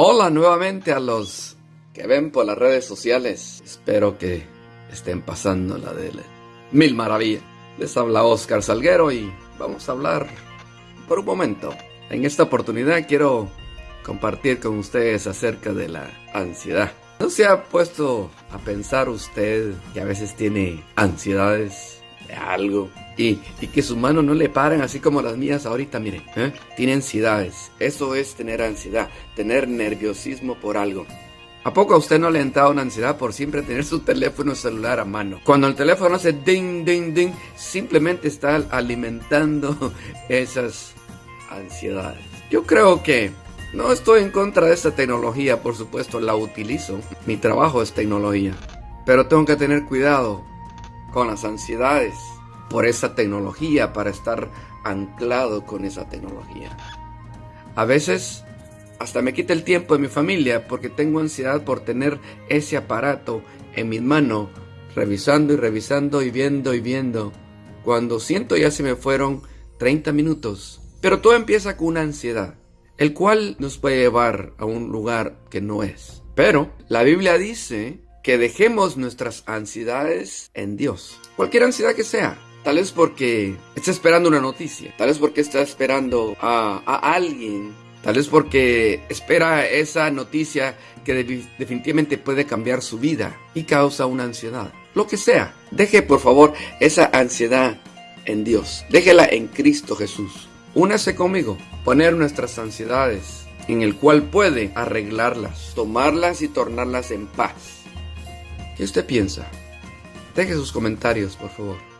Hola nuevamente a los que ven por las redes sociales. Espero que estén pasando la de mil maravillas. Les habla Oscar Salguero y vamos a hablar por un momento. En esta oportunidad quiero compartir con ustedes acerca de la ansiedad. ¿No se ha puesto a pensar usted que a veces tiene ansiedades de algo? Y, que sus manos no le paran así como las mías ahorita, miren. ¿eh? Tiene ansiedades. Eso es tener ansiedad, tener nerviosismo por algo. ¿A poco a usted no le ha entrado una ansiedad por siempre tener su teléfono celular a mano? Cuando el teléfono hace ding, ding, ding, simplemente está alimentando esas ansiedades. Yo creo que no estoy en contra de esta tecnología, por supuesto, la utilizo. Mi trabajo es tecnología. Pero tengo que tener cuidado con las ansiedades por esa tecnología, para estar anclado con esa tecnología. A veces hasta me quita el tiempo de mi familia porque tengo ansiedad por tener ese aparato en mi mano, revisando y revisando y viendo y viendo. Cuando siento ya se me fueron 30 minutos. Pero todo empieza con una ansiedad, el cual nos puede llevar a un lugar que no es. Pero la Biblia dice que dejemos nuestras ansiedades en Dios. Cualquier ansiedad que sea, Tal vez porque está esperando una noticia, tal vez porque está esperando a, alguien, tal vez porque espera esa noticia que definitivamente puede cambiar su vida y causa una ansiedad. Lo que sea, deje por favor esa ansiedad en Dios, déjela en Cristo Jesús. Únase conmigo, poner nuestras ansiedades en el cual puede arreglarlas, tomarlas y tornarlas en paz. ¿Qué usted piensa? Deje sus comentarios, por favor.